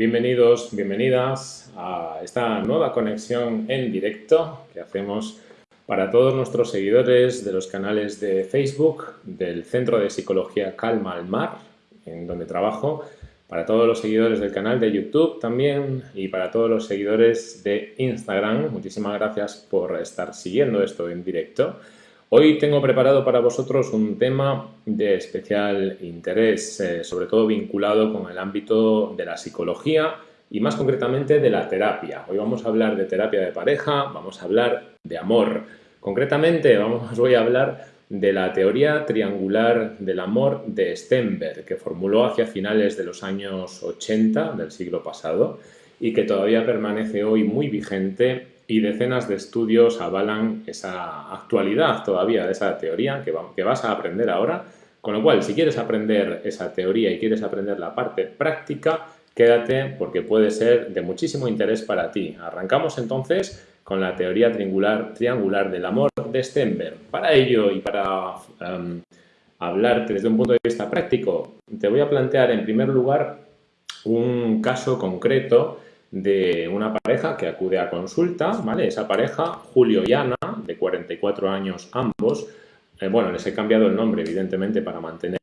Bienvenidos, bienvenidas a esta nueva conexión en directo que hacemos para todos nuestros seguidores de los canales de Facebook, del Centro de Psicología Calma al Mar, en donde trabajo, para todos los seguidores del canal de YouTube también y para todos los seguidores de Instagram. Muchísimas gracias por estar siguiendo esto en directo. Hoy tengo preparado para vosotros un tema de especial interés, eh, sobre todo vinculado con el ámbito de la psicología y más concretamente de la terapia. Hoy vamos a hablar de terapia de pareja, vamos a hablar de amor. Concretamente vamos, os voy a hablar de la teoría triangular del amor de Stenberg, que formuló hacia finales de los años 80 del siglo pasado y que todavía permanece hoy muy vigente y decenas de estudios avalan esa actualidad todavía de esa teoría que, vas a aprender ahora. Con lo cual, si quieres aprender esa teoría y quieres aprender la parte práctica, quédate porque puede ser de muchísimo interés para ti. Arrancamos entonces con la teoría triangular, triangular del amor de Stenberg. Para ello y para um, hablarte desde un punto de vista práctico, te voy a plantear en primer lugar un caso concreto de una pareja que acude a consulta, ¿vale? Esa pareja, Julio y Ana, de 44 años ambos, eh, bueno, les he cambiado el nombre, evidentemente, para mantener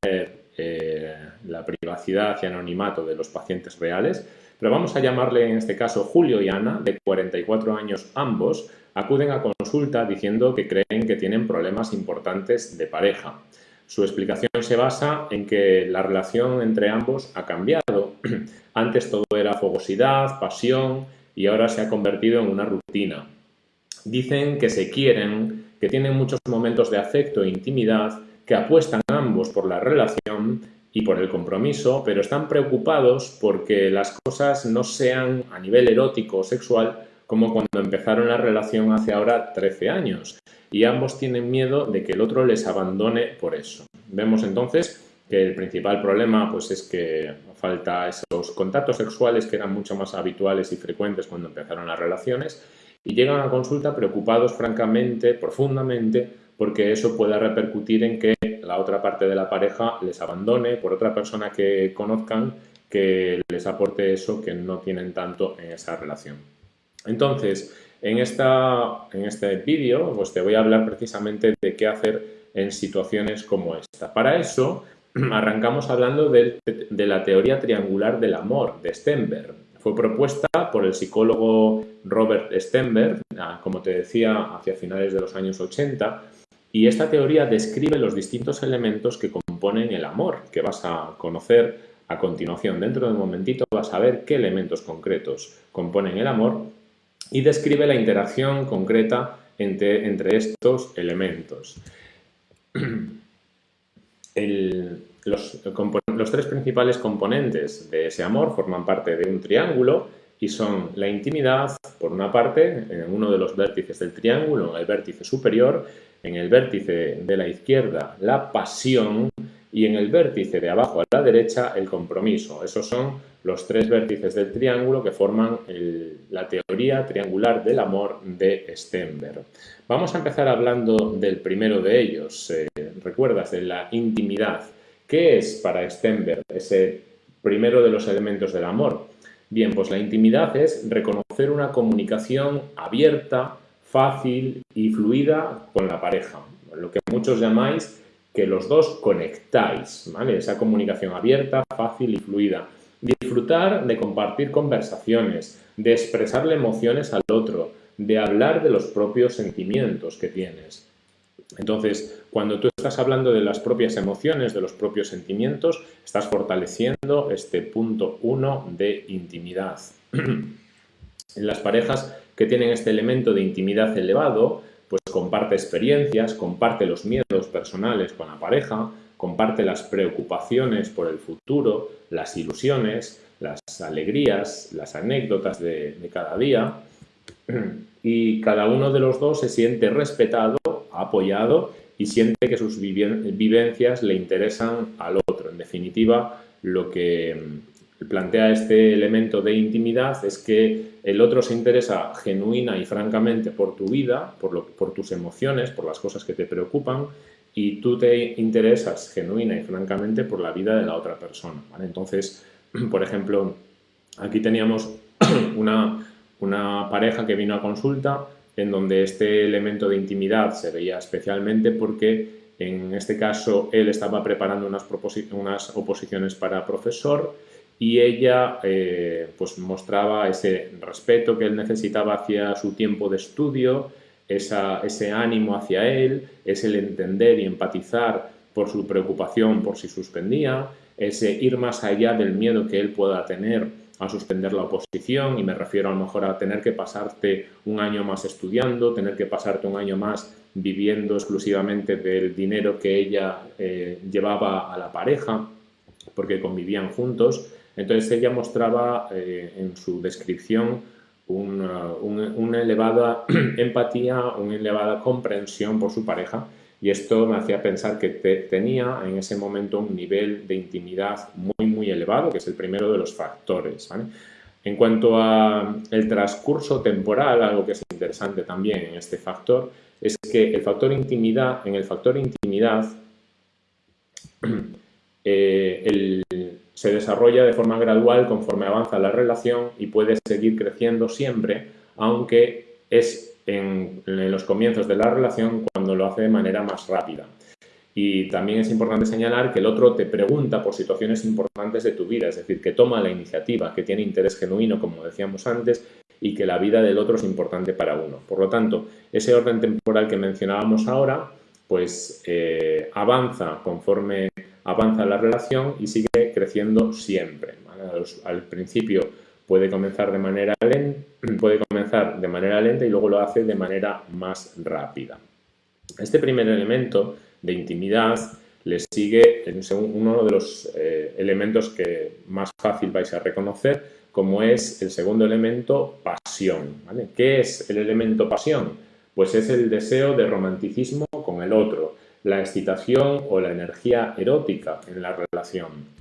eh, la privacidad y anonimato de los pacientes reales, pero vamos a llamarle en este caso Julio y Ana, de 44 años ambos, acuden a consulta diciendo que creen que tienen problemas importantes de pareja. Su explicación se basa en que la relación entre ambos ha cambiado. Antes todo era fogosidad, pasión y ahora se ha convertido en una rutina. Dicen que se quieren, que tienen muchos momentos de afecto e intimidad, que apuestan ambos por la relación y por el compromiso, pero están preocupados porque las cosas no sean a nivel erótico o sexual como cuando empezaron la relación hace ahora 13 años y ambos tienen miedo de que el otro les abandone por eso. Vemos entonces que el principal problema pues, es que falta esos contactos sexuales que eran mucho más habituales y frecuentes cuando empezaron las relaciones y llegan a consulta preocupados francamente, profundamente, porque eso pueda repercutir en que la otra parte de la pareja les abandone por otra persona que conozcan que les aporte eso que no tienen tanto en esa relación. Entonces, en, esta, en este vídeo pues te voy a hablar precisamente de qué hacer en situaciones como esta. Para eso arrancamos hablando de, la teoría triangular del amor de Stenberg. Fue propuesta por el psicólogo Robert Stenberg, ah, como te decía, hacia finales de los años 80, y esta teoría describe los distintos elementos que componen el amor, que vas a conocer a continuación. Dentro de un momentito vas a ver qué elementos concretos componen el amor y describe la interacción concreta entre, estos elementos. los, tres principales componentes de ese amor forman parte de un triángulo y son la intimidad, por una parte, en uno de los vértices del triángulo, en el vértice superior, en el vértice de la izquierda, la pasión y en el vértice de abajo a la derecha, el compromiso. Esos son los tres vértices del triángulo que forman la teoría triangular del amor de Stenberg. Vamos a empezar hablando del primero de ellos, eh, recuerdas, de la intimidad. ¿Qué es para Stenberg ese primero de los elementos del amor? Bien, pues la intimidad es reconocer una comunicación abierta, fácil y fluida con la pareja, lo que muchos llamáis que los dos conectáis, ¿vale? Esa comunicación abierta, fácil y fluida. Disfrutar de compartir conversaciones, de expresarle emociones al otro, de hablar de los propios sentimientos que tienes. Entonces, cuando tú estás hablando de las propias emociones, de los propios sentimientos, estás fortaleciendo este punto uno de intimidad. las parejas que tienen este elemento de intimidad elevado, pues comparte experiencias, comparte los miedos personales con la pareja, comparte las preocupaciones por el futuro, las ilusiones, las alegrías, las anécdotas de, cada día y cada uno de los dos se siente respetado, apoyado y siente que sus vivencias le interesan al otro. En definitiva, lo que mm, plantea este elemento de intimidad es que el otro se interesa genuina y francamente por tu vida, por, tus emociones, por las cosas que te preocupan y tú te interesas genuina y francamente por la vida de la otra persona. Entonces, por ejemplo, aquí teníamos una pareja que vino a consulta en donde este elemento de intimidad se veía especialmente porque en este caso él estaba preparando unas, oposiciones para profesor y ella eh, pues mostraba ese respeto que él necesitaba hacia su tiempo de estudio, ese ánimo hacia él, es el entender y empatizar por su preocupación por si suspendía, ese ir más allá del miedo que él pueda tener a suspender la oposición y me refiero a lo mejor a tener que pasarte un año más estudiando, tener que pasarte un año más viviendo exclusivamente del dinero que ella eh, llevaba a la pareja porque convivían juntos. Entonces ella mostraba eh, en su descripción una, elevada empatía, una elevada comprensión por su pareja y esto me hacía pensar que tenía en ese momento un nivel de intimidad muy elevado, que es el primero de los factores. En cuanto al transcurso temporal, algo que es interesante también en este factor, es que el factor intimidad, en el factor intimidad, eh, se desarrolla de forma gradual conforme avanza la relación y puede seguir creciendo siempre, aunque es en, los comienzos de la relación cuando lo hace de manera más rápida. Y también es importante señalar que el otro te pregunta por situaciones importantes de tu vida, es decir, que toma la iniciativa, que tiene interés genuino, como decíamos antes, y que la vida del otro es importante para uno. Por lo tanto, ese orden temporal que mencionábamos ahora, pues eh, avanza conforme avanza la relación y sigue creciendo siempre. Al principio puede comenzar de manera lenta, puede comenzar de manera lenta y luego lo hace de manera más rápida. Este primer elemento de intimidad le sigue uno de los eh, elementos que más fácil vais a reconocer, como es el segundo elemento, pasión. ¿Qué es el elemento pasión? Pues es el deseo de romanticismo con el otro, la excitación o la energía erótica en la relación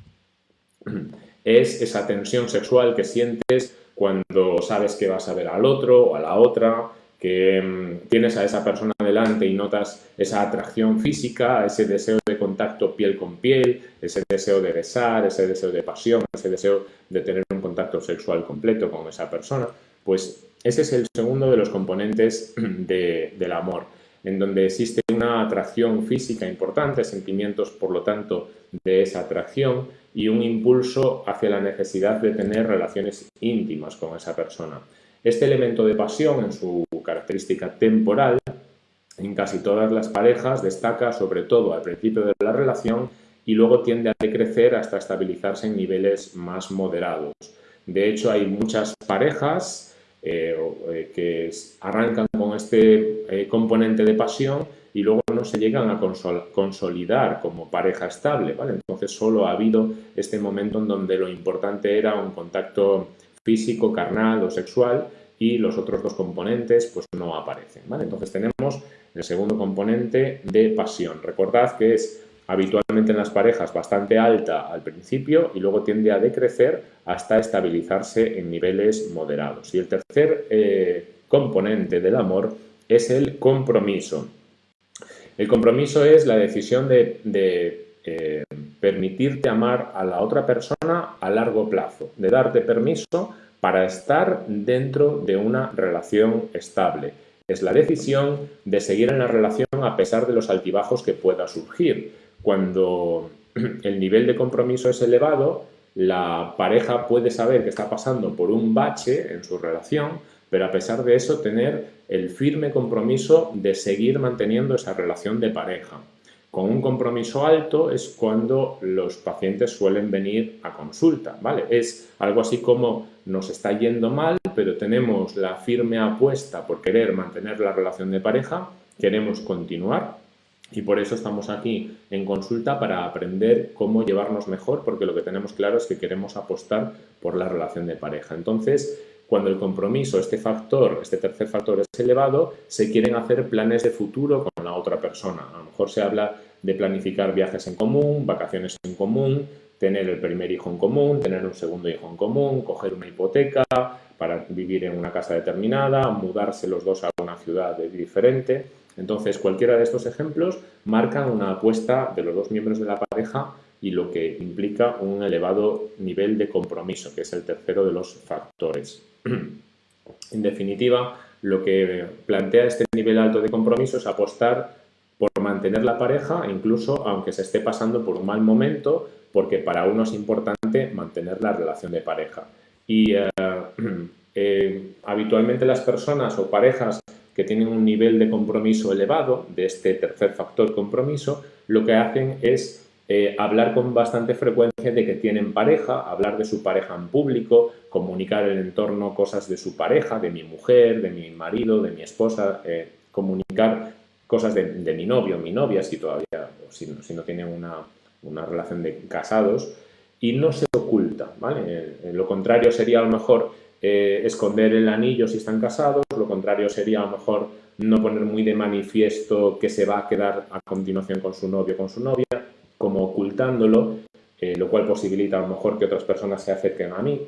es esa tensión sexual que sientes cuando sabes que vas a ver al otro o a la otra, que mm, tienes a esa persona delante y notas esa atracción física, ese deseo de contacto piel con piel, ese deseo de besar, ese deseo de pasión, ese deseo de tener un contacto sexual completo con esa persona, pues ese es el segundo de los componentes del amor, en donde existe una atracción física importante, sentimientos, por lo tanto, de esa atracción, y un impulso hacia la necesidad de tener relaciones íntimas con esa persona. Este elemento de pasión en su característica temporal en casi todas las parejas destaca sobre todo al principio de la relación y luego tiende a decrecer hasta estabilizarse en niveles más moderados. De hecho, hay muchas parejas eh, eh, que arrancan con este eh, componente de pasión y luego no se llegan a consolidar como pareja estable, ¿vale? Entonces solo ha habido este momento en donde lo importante era un contacto físico, carnal o sexual y los otros dos componentes pues no aparecen, ¿vale? Entonces tenemos el segundo componente de pasión. Recordad que es habitualmente en las parejas bastante alta al principio y luego tiende a decrecer hasta estabilizarse en niveles moderados. Y el tercer eh, componente del amor es el compromiso. El compromiso es la decisión de, eh, permitirte amar a la otra persona a largo plazo, de darte permiso para estar dentro de una relación estable. Es la decisión de seguir en la relación a pesar de los altibajos que pueda surgir. Cuando el nivel de compromiso es elevado, la pareja puede saber que está pasando por un bache en su relación, pero a pesar de eso tener el firme compromiso de seguir manteniendo esa relación de pareja. Con un compromiso alto es cuando los pacientes suelen venir a consulta, ¿vale? Es algo así como nos está yendo mal, pero tenemos la firme apuesta por querer mantener la relación de pareja, queremos continuar Y por eso estamos aquí en consulta para aprender cómo llevarnos mejor, porque lo que tenemos claro es que queremos apostar por la relación de pareja. Entonces, cuando el compromiso, este factor, este tercer factor es elevado, se quieren hacer planes de futuro con la otra persona. A lo mejor se habla de planificar viajes en común, vacaciones en común, tener el primer hijo en común, tener un segundo hijo en común, coger una hipoteca para vivir en una casa determinada, mudarse los dos a una ciudad diferente. Entonces, cualquiera de estos ejemplos marcan una apuesta de los dos miembros de la pareja y lo que implica un elevado nivel de compromiso, que es el tercero de los factores. En definitiva, lo que plantea este nivel alto de compromiso es apostar por mantener la pareja, incluso aunque se esté pasando por un mal momento, porque para uno es importante mantener la relación de pareja. Y eh, eh, habitualmente las personas o parejas que tienen un nivel de compromiso elevado, de este tercer factor compromiso, lo que hacen es eh, hablar con bastante frecuencia de que tienen pareja, hablar de su pareja en público, comunicar en el entorno cosas de su pareja, de mi mujer, de mi marido, de mi esposa, comunicar cosas de, mi novio, mi novia, si todavía, si, si no tienen una, una, relación de casados, y no se oculta, ¿vale? Eh, lo contrario sería a lo mejor esconder el anillo si están casados, lo contrario sería a lo mejor no poner muy de manifiesto que se va a quedar a continuación con su novio o con su novia, como ocultándolo, eh, lo cual posibilita a lo mejor que otras personas se acerquen a mí.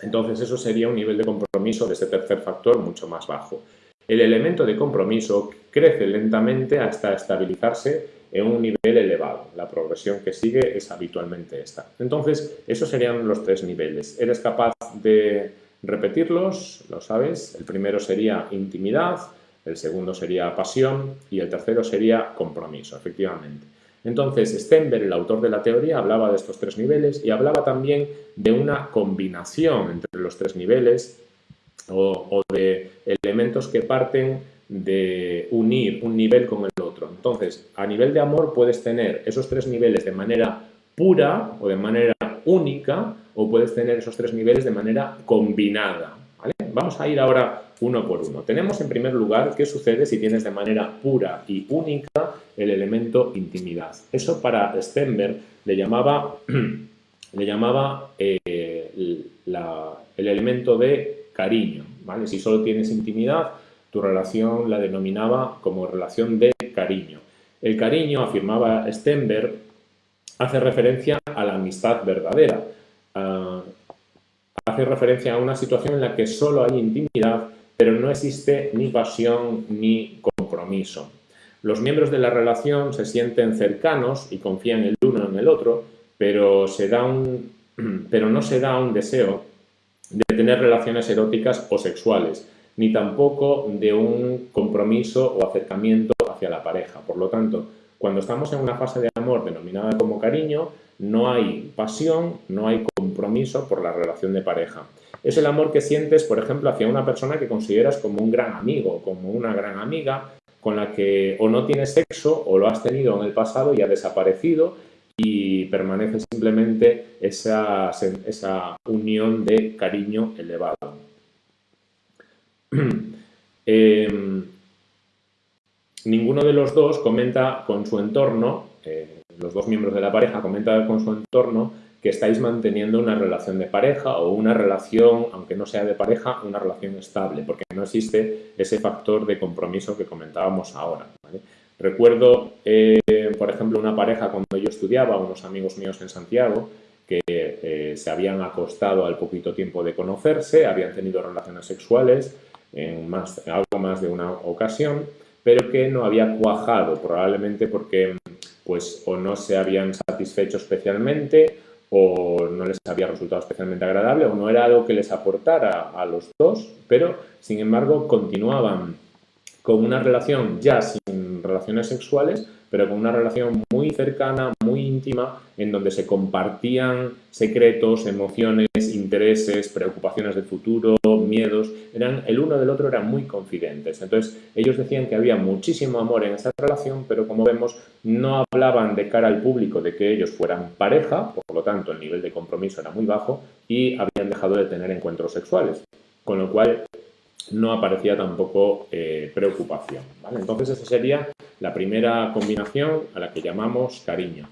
Entonces eso sería un nivel de compromiso de ese tercer factor mucho más bajo. El elemento de compromiso crece lentamente hasta estabilizarse en un nivel elevado. La progresión que sigue es habitualmente esta. Entonces, esos serían los tres niveles. ¿Eres capaz de repetirlos? Lo sabes. El primero sería intimidad, el segundo sería pasión y el tercero sería compromiso, efectivamente. Entonces, Stenberg, el autor de la teoría, hablaba de estos tres niveles y hablaba también de una combinación entre los tres niveles o, de elementos que parten de unir un nivel con el otro. Entonces, a nivel de amor puedes tener esos tres niveles de manera pura o de manera única o puedes tener esos tres niveles de manera combinada. Vamos a ir ahora uno por uno. Tenemos en primer lugar qué sucede si tienes de manera pura y única el elemento intimidad. Eso para Stenberg le llamaba, le llamaba eh, el elemento de cariño. ¿vale? Si solo tienes intimidad, tu relación la denominaba como relación de cariño. El cariño, afirmaba Stenberg, hace referencia a la amistad verdadera. Hace referencia a una situación en la que solo hay intimidad, pero no existe ni pasión ni compromiso. Los miembros de la relación se sienten cercanos y confían el uno en el otro, pero no se da un deseo de tener relaciones eróticas o sexuales, ni tampoco de un compromiso o acercamiento hacia la pareja. Por lo tanto, cuando estamos en una fase de amor denominada como cariño, no hay pasión, no hay compromiso por la relación de pareja. Es el amor que sientes, por ejemplo, hacia una persona que consideras como un gran amigo, como una gran amiga, con la que o no tienes sexo o lo has tenido en el pasado y ha desaparecido y permanece simplemente esa, esa unión de cariño elevado. Em, ninguno de los dos comenta con su entorno, eh, los dos miembros de la pareja comentan con su entorno que estáis manteniendo una relación de pareja o una relación, aunque no sea de pareja, una relación estable, porque no existe ese factor de compromiso que comentábamos ahora. Recuerdo, eh, por ejemplo, una pareja cuando yo estudiaba, unos amigos míos en Santiago, que eh, se habían acostado al poquito tiempo de conocerse, habían tenido relaciones sexuales en, más, en algo más de una ocasión, pero que no había cuajado, probablemente porque pues o no se habían satisfecho especialmente o no les había resultado especialmente agradable o no era algo que les aportara a los dos, pero sin embargo continuaban con una relación ya sin relaciones sexuales, pero con una relación muy cercana, muy íntima, en donde se compartían secretos, emociones, intereses, preocupaciones del futuro, miedos, eran el uno del otro eran muy confidentes. Entonces, ellos decían que había muchísimo amor en esa relación, pero como vemos, no hablaban de cara al público de que ellos fueran pareja, por lo tanto, el nivel de compromiso era muy bajo y habían dejado de tener encuentros sexuales. Con lo cual, no aparecía tampoco eh, preocupación. Entonces esa sería la primera combinación a la que llamamos cariño.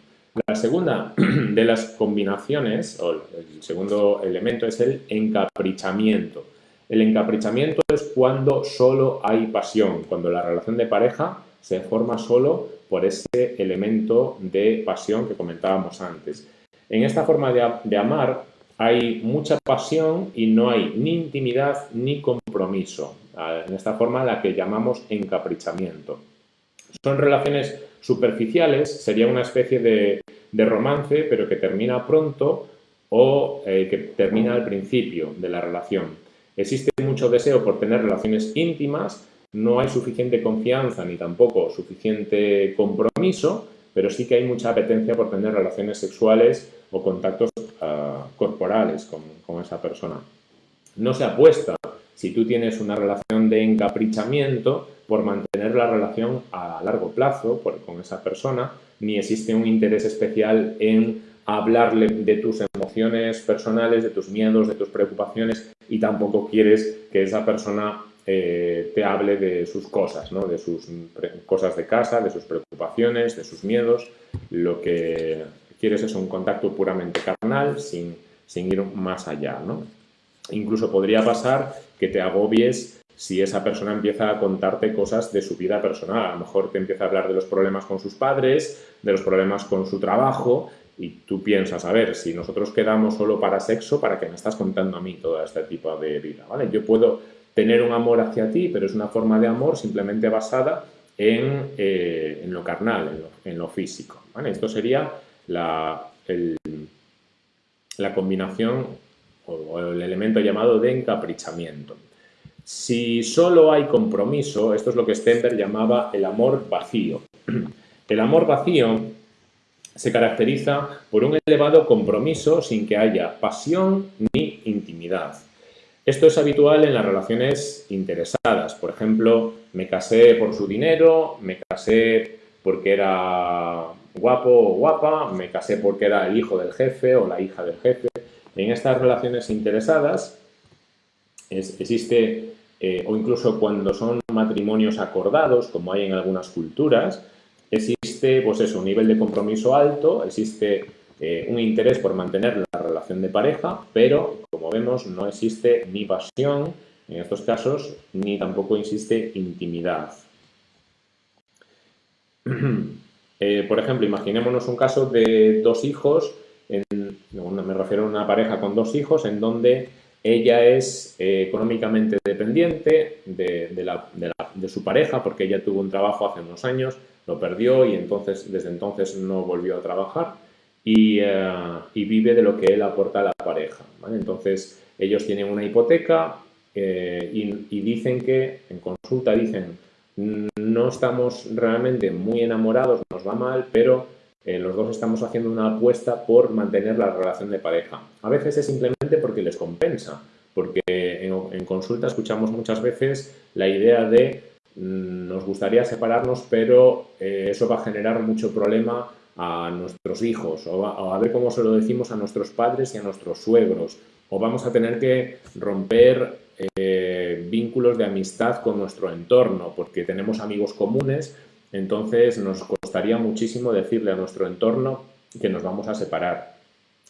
La segunda de las combinaciones, o el segundo elemento, es el encaprichamiento. El encaprichamiento es cuando solo hay pasión, cuando la relación de pareja se forma solo por ese elemento de pasión que comentábamos antes. En esta forma de, amar hay mucha pasión y no hay ni intimidad ni compromiso. En esta forma la que llamamos encaprichamiento. Son relaciones superficiales, sería una especie de, romance, pero que termina pronto o eh, que termina al principio de la relación. Existe mucho deseo por tener relaciones íntimas, no hay suficiente confianza ni tampoco suficiente compromiso, pero sí que hay mucha apetencia por tener relaciones sexuales o contactos ah, corporales con, con esa persona. No se apuesta, si tú tienes una relación de encaprichamiento, por mantener la relación a largo plazo con esa persona, ni existe un interés especial en hablarle de tus emociones personales, de tus miedos, de tus preocupaciones y tampoco quieres que esa persona eh, te hable de sus cosas, ¿no? de sus cosas de casa, de sus preocupaciones, de sus miedos. Lo que quieres es un contacto puramente carnal sin, sin ir más allá. ¿no? Incluso podría pasar que te agobies si esa persona empieza a contarte cosas de su vida personal. A lo mejor te empieza a hablar de los problemas con sus padres, de los problemas con su trabajo, y tú piensas, a ver, si nosotros quedamos solo para sexo, ¿para qué me estás contando a mí todo este tipo de vida? ¿vale? Yo puedo tener un amor hacia ti, pero es una forma de amor simplemente basada en, eh, lo carnal, en lo, físico. Esto sería la, la combinación o el elemento llamado de encaprichamiento. Si solo hay compromiso, esto es lo que Stenberg llamaba el amor vacío. El amor vacío se caracteriza por un elevado compromiso sin que haya pasión ni intimidad. Esto es habitual en las relaciones interesadas. Por ejemplo, me casé por su dinero, me casé porque era guapo o guapa, me casé porque era el hijo del jefe o la hija del jefe. En estas relaciones interesadas existe, eh, o incluso cuando son matrimonios acordados, como hay en algunas culturas, existe pues un nivel de compromiso alto, existe eh, un interés por mantener la relación de pareja, pero como vemos no existe ni pasión en estos casos, ni tampoco existe intimidad. Eh, por ejemplo, imaginémonos un caso de dos hijos, me refiero a una pareja con dos hijos, en donde ella es eh, económicamente dependiente de, su pareja porque ella tuvo un trabajo hace unos años, lo perdió y entonces desde entonces no volvió a trabajar y, eh, vive de lo que él aporta a la pareja. Entonces ellos tienen una hipoteca eh, y, dicen que, en consulta dicen, no estamos realmente muy enamorados, nos va mal, pero eh, los dos estamos haciendo una apuesta por mantener la relación de pareja. A veces es simplemente porque les compensa, porque en, consulta escuchamos muchas veces la idea de mm, nos gustaría separarnos, pero eh, eso va a generar mucho problema a nuestros hijos, o a, ver cómo se lo decimos a nuestros padres y a nuestros suegros, o vamos a tener que romper eh, vínculos de amistad con nuestro entorno, porque tenemos amigos comunes entonces nos costaría muchísimo decirle a nuestro entorno que nos vamos a separar.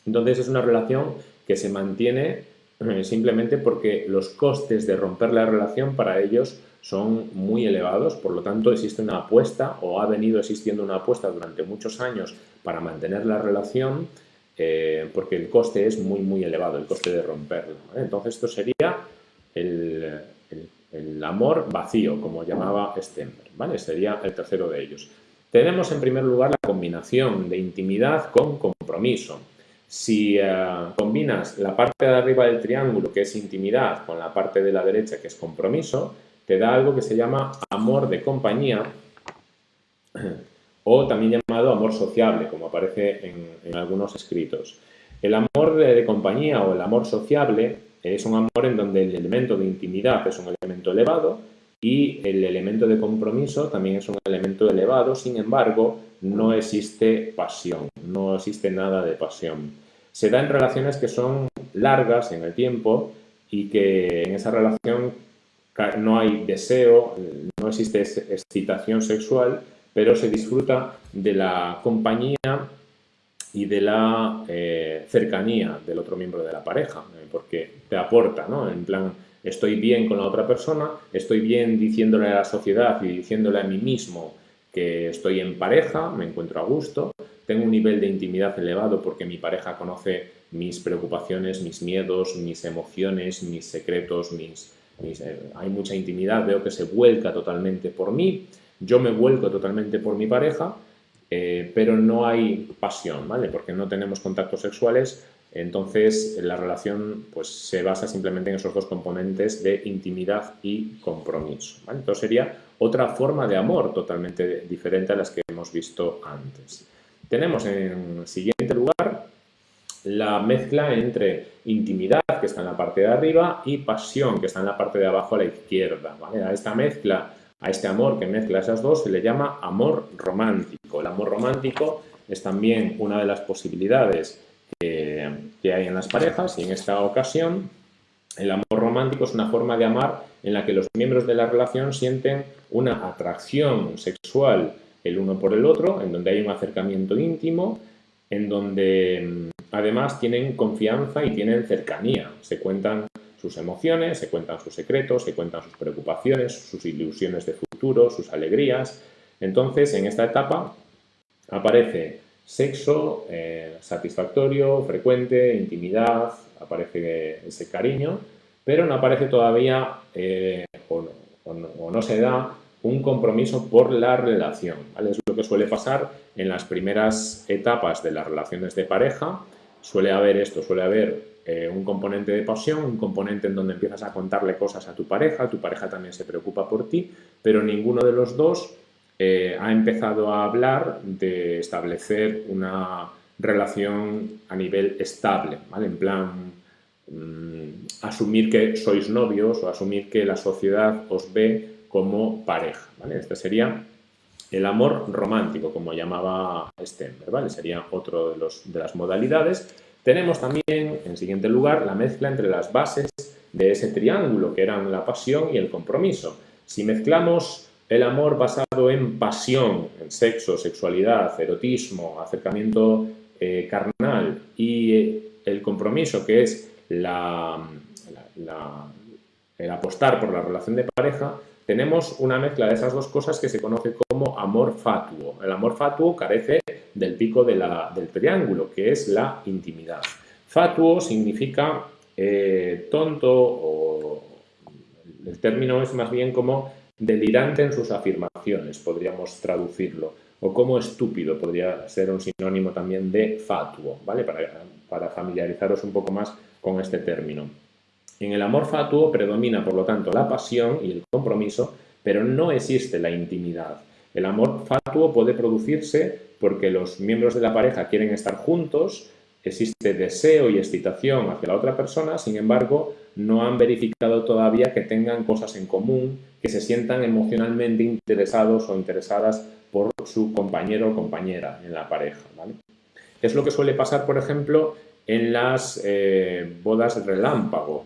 Entonces es una relación que se mantiene eh, simplemente porque los costes de romper la relación para ellos son muy elevados, por lo tanto existe una apuesta o ha venido existiendo una apuesta durante muchos años para mantener la relación eh, porque el coste es muy muy elevado, el coste de romperlo. Entonces esto sería el, el amor vacío, como llamaba Stenberg, ¿vale? Sería el tercero de ellos. Tenemos en primer lugar la combinación de intimidad con compromiso. Si eh, combinas la parte de arriba del triángulo, que es intimidad, con la parte de la derecha, que es compromiso, te da algo que se llama amor de compañía o también llamado amor sociable, como aparece en, algunos escritos. El amor de compañía o el amor sociable es un amor en donde el elemento de intimidad es un elemento elevado y el elemento de compromiso también es un elemento elevado, sin embargo, no existe pasión, no existe nada de pasión. Se da en relaciones que son largas en el tiempo y que en esa relación no hay deseo, no existe excitación sexual, pero se disfruta de la compañía y de la eh, cercanía del otro miembro de la pareja, porque te aporta, ¿no? En plan, estoy bien con la otra persona, estoy bien diciéndole a la sociedad y diciéndole a mí mismo que estoy en pareja, me encuentro a gusto, tengo un nivel de intimidad elevado porque mi pareja conoce mis preocupaciones, mis miedos, mis emociones, mis secretos, mis, eh, hay mucha intimidad, veo que se vuelca totalmente por mí, yo me vuelco totalmente por mi pareja, eh, pero no hay pasión, ¿vale? Porque no tenemos contactos sexuales, entonces la relación pues, se basa simplemente en esos dos componentes de intimidad y compromiso. Entonces sería otra forma de amor totalmente diferente a las que hemos visto antes. Tenemos en siguiente lugar la mezcla entre intimidad, que está en la parte de arriba, y pasión, que está en la parte de abajo a la izquierda. A esta mezcla, a este amor que mezcla esas dos, se le llama amor romántico. El amor romántico es también una de las posibilidades que, hay en las parejas y en esta ocasión el amor romántico es una forma de amar en la que los miembros de la relación sienten una atracción sexual el uno por el otro, en donde hay un acercamiento íntimo, en donde mm, además tienen confianza y tienen cercanía. Se cuentan sus emociones, se cuentan sus secretos, se cuentan sus preocupaciones, sus ilusiones de futuro, sus alegrías. Entonces, en esta etapa aparece sexo eh, satisfactorio, frecuente, intimidad, aparece ese cariño, pero no aparece todavía eh, o, no, se da un compromiso por la relación. Es lo que suele pasar en las primeras etapas de las relaciones de pareja. Suele haber esto, suele haber eh, un componente de pasión, un componente en donde empiezas a contarle cosas a tu pareja, tu pareja también se preocupa por ti, pero ninguno de los dos eh, ha empezado a hablar de establecer una relación a nivel estable, ¿vale? En plan, mm, asumir que sois novios o asumir que la sociedad os ve como pareja, ¿vale? Este sería el amor romántico, como llamaba Stenberg, ¿vale? Sería otro de, los, de las modalidades. Tenemos también, en siguiente lugar, la mezcla entre las bases de ese triángulo, que eran la pasión y el compromiso. Si mezclamos el amor basado en pasión, en sexo, sexualidad, erotismo, acercamiento eh, carnal y eh, el compromiso, que es la, el apostar por la relación de pareja, tenemos una mezcla de esas dos cosas que se conoce como amor fatuo. El amor fatuo carece del pico del triángulo, que es la intimidad. Fatuo significa eh, tonto o el término es más bien como delirante en sus afirmaciones, podríamos traducirlo, o como estúpido, podría ser un sinónimo también de fatuo, ¿vale? Para, para familiarizaros un poco más con este término. En el amor fatuo predomina, por lo tanto, la pasión y el compromiso, pero no existe la intimidad. El amor fatuo puede producirse porque los miembros de la pareja quieren estar juntos, existe deseo y excitación hacia la otra persona, sin embargo, no han verificado todavía que tengan cosas en común, que se sientan emocionalmente interesados o interesadas por su compañero o compañera en la pareja. Es lo que suele pasar, por ejemplo, en las eh, bodas relámpago.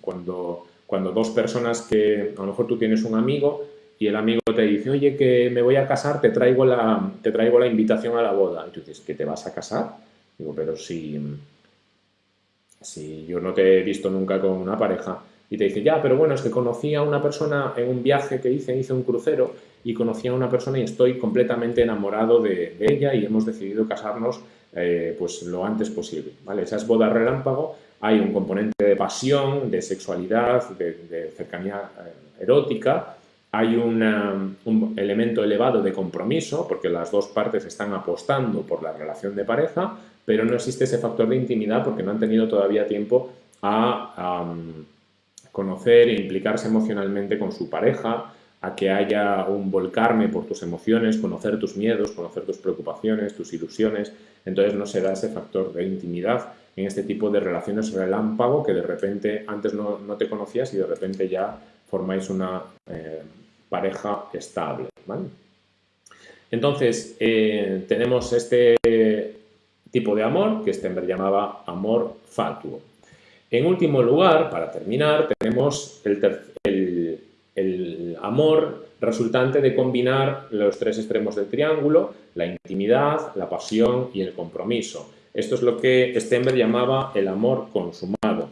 Cuando, cuando dos personas que a lo mejor tú tienes un amigo y el amigo te dice, oye, que me voy a casar, te traigo la, te traigo la invitación a la boda. Y tú dices, ¿que te vas a casar? Digo, pero si, si yo no te he visto nunca con una pareja, y te dice, ya, pero bueno, es que conocí a una persona en un viaje que hice, hice un crucero y conocí a una persona y estoy completamente enamorado de, ella y hemos decidido casarnos eh, pues lo antes posible, ¿vale? Esas bodas relámpago, hay un componente de pasión, de sexualidad, de, cercanía eh, erótica, hay un elemento elevado de compromiso, porque las dos partes están apostando por la relación de pareja, pero no existe ese factor de intimidad porque no han tenido todavía tiempo a conocer e implicarse emocionalmente con su pareja, a que haya un volcarme por tus emociones, conocer tus miedos, conocer tus preocupaciones, tus ilusiones. Entonces no se da ese factor de intimidad en este tipo de relaciones relámpago que de repente antes no, te conocías y de repente ya formáis una eh, pareja estable. Entonces, eh, tenemos este tipo de amor que Stenberg llamaba amor fatuo. En último lugar, para terminar, tenemos el, amor resultante de combinar los tres extremos del triángulo, la intimidad, la pasión y el compromiso. Esto es lo que Stenberg llamaba el amor consumado.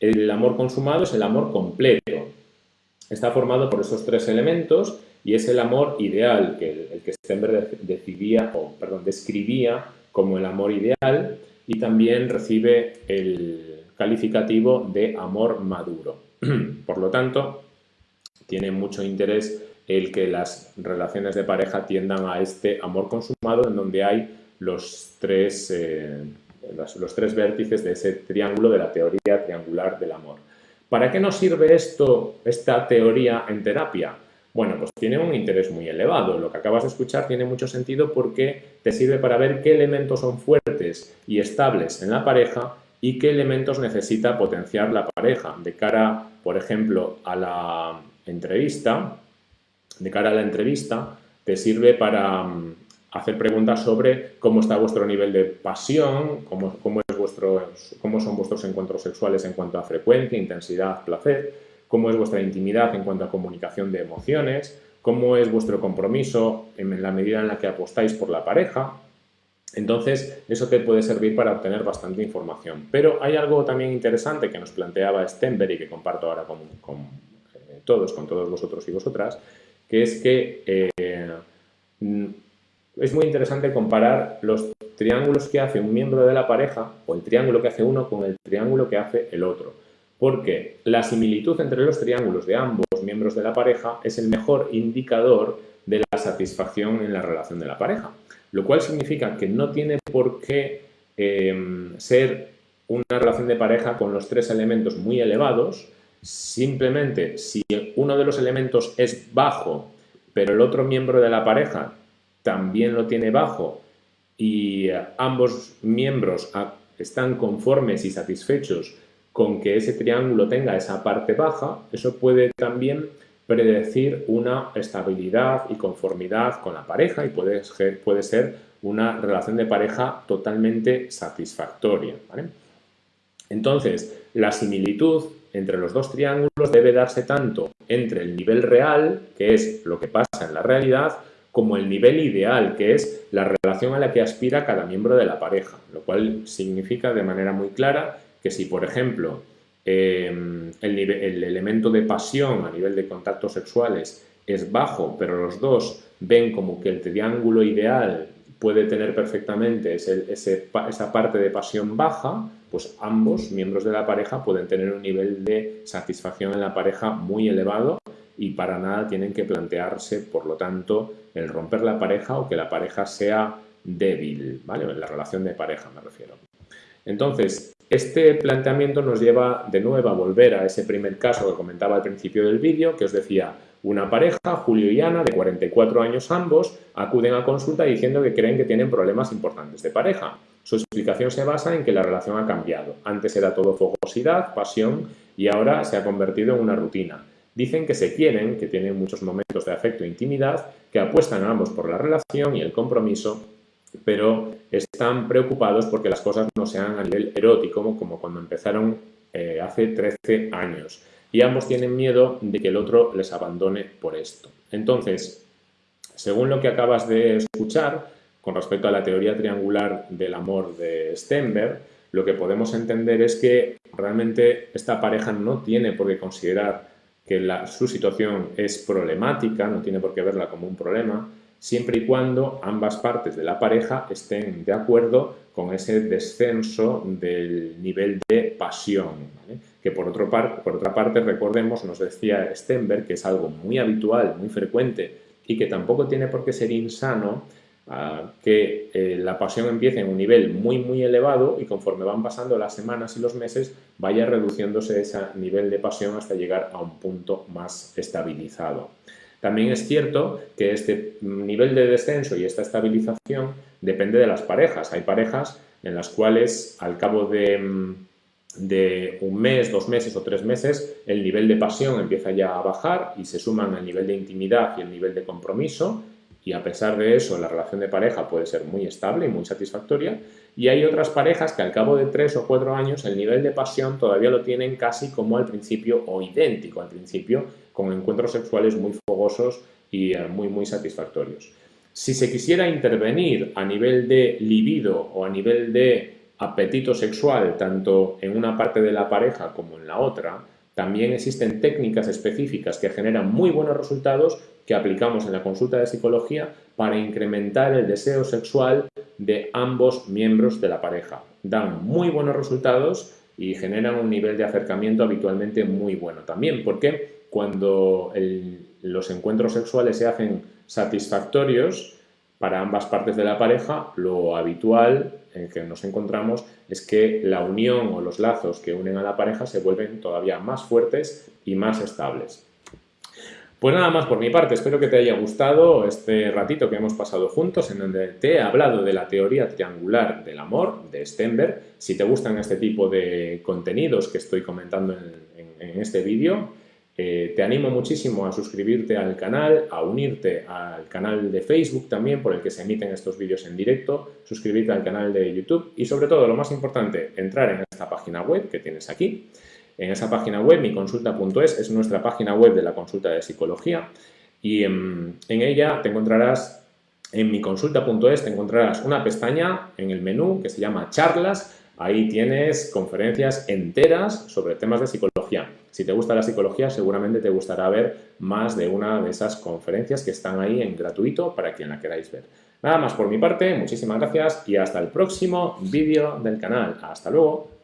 El amor consumado es el amor completo. Está formado por esos tres elementos y es el amor ideal, que el, que Stenberg decidía, o, perdón, describía como el amor ideal y también recibe el calificativo de amor maduro. Por lo tanto, tiene mucho interés el que las relaciones de pareja tiendan a este amor consumado en donde hay los tres, eh, los, tres vértices de ese triángulo de la teoría triangular del amor. ¿Para qué nos sirve esto, esta teoría en terapia? Bueno, pues tiene un interés muy elevado. Lo que acabas de escuchar tiene mucho sentido porque te sirve para ver qué elementos son fuertes y estables en la pareja y qué elementos necesita potenciar la pareja de cara, por ejemplo, a la entrevista. De cara a la entrevista, te sirve para mm, hacer preguntas sobre cómo está vuestro nivel de pasión, cómo, es cómo son vuestros encuentros sexuales en cuanto a frecuencia, intensidad, placer, cómo es vuestra intimidad en cuanto a comunicación de emociones, cómo es vuestro compromiso en la medida en la que apostáis por la pareja. Entonces, eso te puede servir para obtener bastante información. Pero hay algo también interesante que nos planteaba Stenberg y que comparto ahora con, eh, todos, con todos vosotros y vosotras, que es que eh, es muy interesante comparar los triángulos que hace un miembro de la pareja o el triángulo que hace uno con el triángulo que hace el otro. Porque la similitud entre los triángulos de ambos miembros de la pareja es el mejor indicador de la satisfacción en la relación de la pareja. Lo cual significa que no tiene por qué em, ser una relación de pareja con los tres elementos muy elevados, simplemente si uno de los elementos es bajo, pero el otro miembro de la pareja también lo tiene bajo y ambos miembros están conformes y satisfechos con que ese triángulo tenga esa parte baja, eso puede también predecir una estabilidad y conformidad con la pareja y puede ser, puede ser una relación de pareja totalmente satisfactoria. Entonces, la similitud entre los dos triángulos debe darse tanto entre el nivel real, que es lo que pasa en la realidad, como el nivel ideal, que es la relación a la que aspira cada miembro de la pareja, lo cual significa de manera muy clara que si, por ejemplo, em, el, el, elemento de pasión a nivel de contactos sexuales es bajo, pero los dos ven como que el triángulo ideal puede tener perfectamente esa parte de pasión baja, pues ambos miembros de la pareja pueden tener un nivel de satisfacción en la pareja muy elevado y para nada tienen que plantearse, por lo tanto, el romper la pareja o que la pareja sea débil, ¿vale? En la relación de pareja me refiero. Entonces, este planteamiento nos lleva de nuevo a volver a ese primer caso que comentaba al principio del vídeo, que os decía, una pareja, Julio y Ana, de 44 años ambos, acuden a consulta diciendo que creen que tienen problemas importantes de pareja. Su explicación se basa en que la relación ha cambiado. Antes era todo fogosidad, pasión y ahora se ha convertido en una rutina. Dicen que se quieren, que tienen muchos momentos de afecto e intimidad, que apuestan ambos por la relación y el compromiso, pero están preocupados porque las cosas no sean a nivel erótico, como cuando empezaron eh, hace 13 años. Y ambos tienen miedo de que el otro les abandone por esto. Entonces, según lo que acabas de escuchar, con respecto a la teoría triangular del amor de Stenberg, lo que podemos entender es que realmente esta pareja no tiene por qué considerar que su situación es problemática, no tiene por qué verla como un problema, siempre y cuando ambas partes de la pareja estén de acuerdo con ese descenso del nivel de pasión. Que por, otro por otra parte, recordemos, nos decía Stenberg, que es algo muy habitual, muy frecuente y que tampoco tiene por qué ser insano que eh, la pasión empiece en un nivel muy muy elevado y conforme van pasando las semanas y los meses vaya reduciéndose ese nivel de pasión hasta llegar a un punto más estabilizado. También es cierto que este nivel de descenso y esta estabilización depende de las parejas. Hay parejas en las cuales al cabo de, de un mes, dos meses o tres meses el nivel de pasión empieza ya a bajar y se suman el nivel de intimidad y el nivel de compromiso y a pesar de eso la relación de pareja puede ser muy estable y muy satisfactoria y hay otras parejas que al cabo de tres o cuatro años el nivel de pasión todavía lo tienen casi como al principio o idéntico al principio con encuentros sexuales muy fogosos y eh, muy muy satisfactorios. Si se quisiera intervenir a nivel de libido o a nivel de apetito sexual, tanto en una parte de la pareja como en la otra, también existen técnicas específicas que generan muy buenos resultados que aplicamos en la consulta de psicología para incrementar el deseo sexual de ambos miembros de la pareja. Dan muy buenos resultados y generan un nivel de acercamiento habitualmente muy bueno también, porque cuando los encuentros sexuales se hacen satisfactorios para ambas partes de la pareja, lo habitual en que nos encontramos es que la unión o los lazos que unen a la pareja se vuelven todavía más fuertes y más estables. Pues nada más por mi parte, espero que te haya gustado este ratito que hemos pasado juntos en donde te he hablado de la teoría triangular del amor de Stenberg. Si te gustan este tipo de contenidos que estoy comentando en este vídeo, eh, te animo muchísimo a suscribirte al canal, a unirte al canal de Facebook también por el que se emiten estos vídeos en directo, suscribirte al canal de YouTube y sobre todo, lo más importante, entrar en esta página web que tienes aquí. En esa página web, miconsulta.es, es nuestra página web de la consulta de psicología y en, en ella te encontrarás, en miconsulta.es te encontrarás una pestaña en el menú que se llama charlas Ahí tienes conferencias enteras sobre temas de psicología. Si te gusta la psicología, seguramente te gustará ver más de una de esas conferencias que están ahí en gratuito para quien la queráis ver. Nada más por mi parte, muchísimas gracias y hasta el próximo vídeo del canal. ¡Hasta luego!